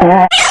Yeah.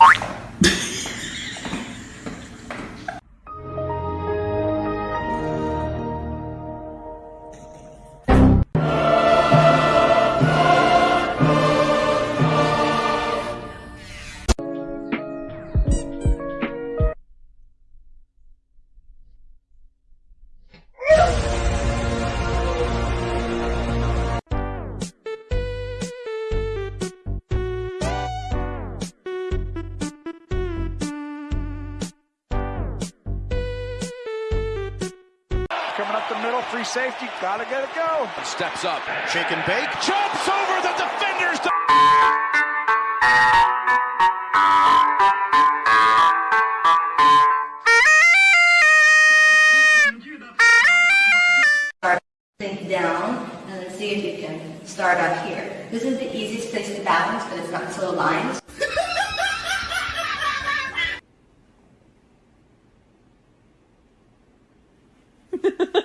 Bye. Coming up the middle, free safety, gotta get it go. Steps up. Shake and bake, jumps over the defenders. Think down and then see if you can start up here. This is the easiest place to balance, but it's not so aligned.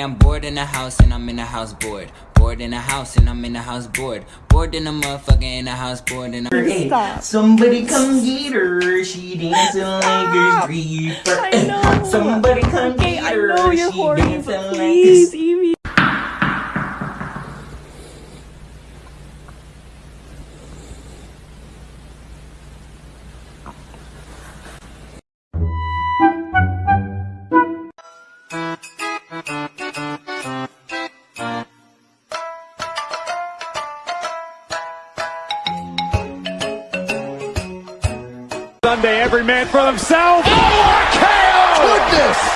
Okay, I'm bored in the house and I'm in the house bored. Bored in the house and I'm in the house bored. Bored in the motherfucker in the house bored in the Hey, somebody come get her. She dancing like a stripper. I. Somebody come Okay, get I her. know you're she horny, dancing but like a man for himself. Oh, KO! Goodness!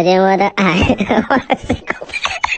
再见我的爱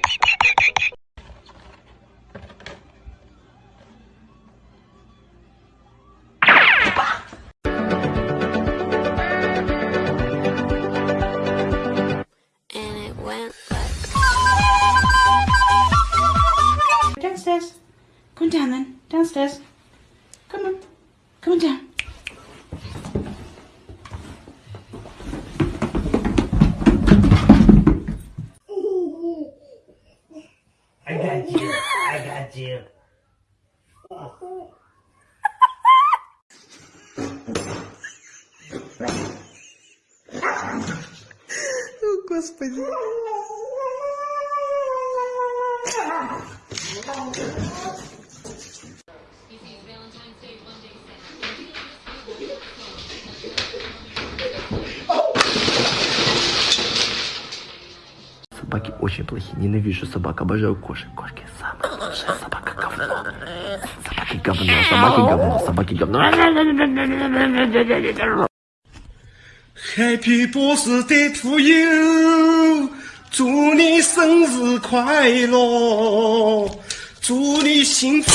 Собаки очень плохие. Ненавижу собак. Обожаю кошек. Кошки самые лучшие. Собака говно. Собаки говно. Собаки говно. Собаки говно. Happy birthday to you，祝你生日快乐，祝你幸福。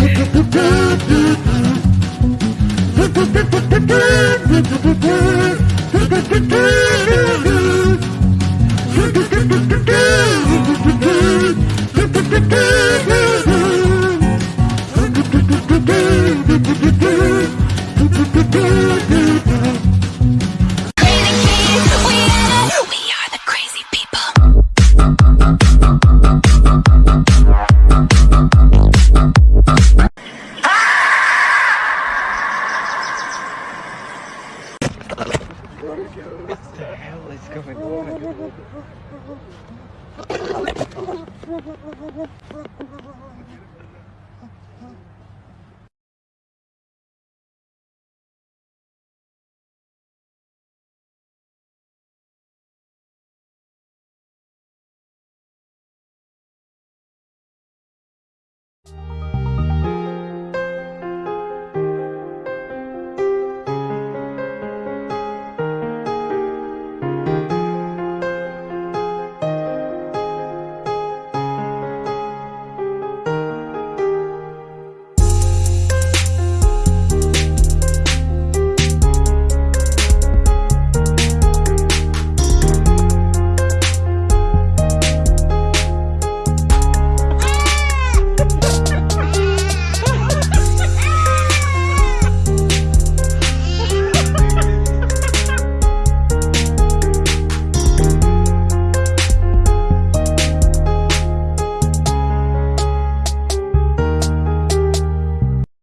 We are the crazy people. Let's go.